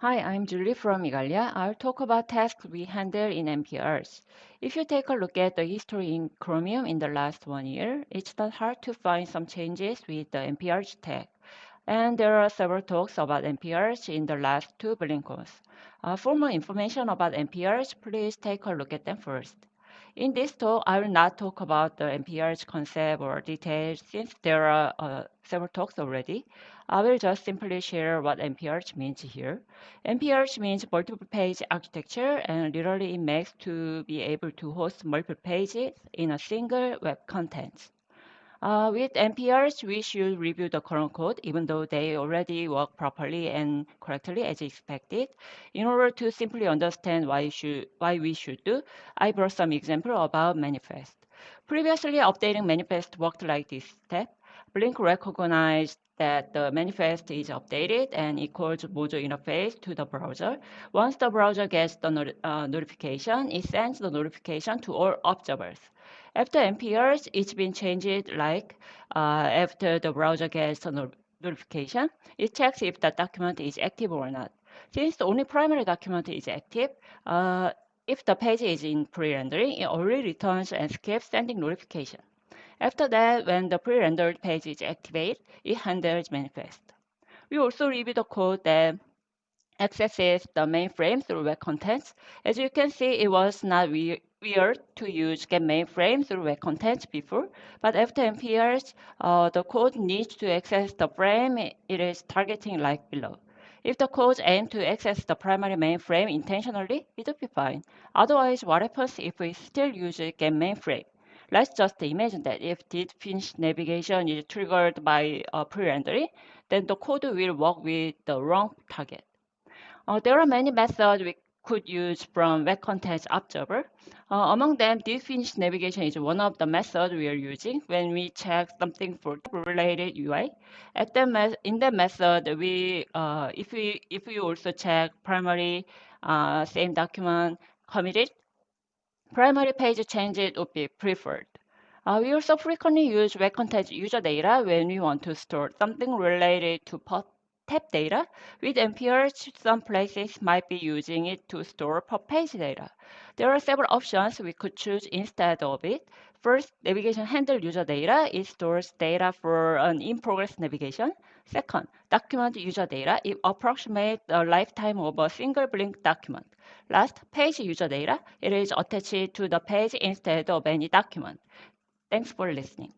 Hi, I'm Julie from Igalia. I'll talk about tasks we handle in MPArch. If you take a look at the history in Chromium in the last one year, it's not hard to find some changes with the MPArch tag. And there are several talks about MPArch in the last two BlinkOns. Uh, for more information about MPArch, please take a look at them first. In this talk, I will not talk about the MPArch's concept or details since there are uh, several talks already. I will just simply share what MPArch means here. MPArch means multiple page architecture and literally it makes to be able to host multiple pages in a single web content. Uh, with MPArch, we should review the current code, even though they already work properly and correctly as expected. In order to simply understand why, should, why we should do, I brought some example about manifest. Previously, updating manifest worked like this step. Blink recognized that the manifest is updated and equals module interface to the browser. Once the browser gets the not uh, notification, it sends the notification to all observers. After MPArch, it's been changed like uh, after the browser gets the no notification, it checks if the document is active or not. Since the only primary document is active, uh, if the page is in pre-rendering, it already returns and skips sending notification. After that, when the pre-rendered page is activated, it handles manifest. We also review the code that accesses the mainframe through web contents. As you can see, it was not weird to use get mainframe through web contents before, but after MPArch, uh, the code needs to access the frame it is targeting like below. If the code aims to access the primary mainframe intentionally, it will be fine. Otherwise, what happens if we still use get mainframe? Let's just imagine that if did finish navigation is triggered by uh, pre-rendering, then the code will work with the wrong target. Uh, there are many methods we could use from Web Content Observer. Uh, among them, did finish navigation is one of the methods we are using when we check something for related UI. At the in that method, we uh, if we if we also check primary uh, same document committed, primary page changes would be preferred. Uh, we also frequently use web content user data when we want to store something related to tab data. With MPArch, some places might be using it to store per page data. There are several options we could choose instead of it. First, navigation handle user data. It stores data for an in-progress navigation. Second, document user data. It approximates the lifetime of a single blink document. Last, page user data. It is attached to the page instead of any document. Thanks for listening.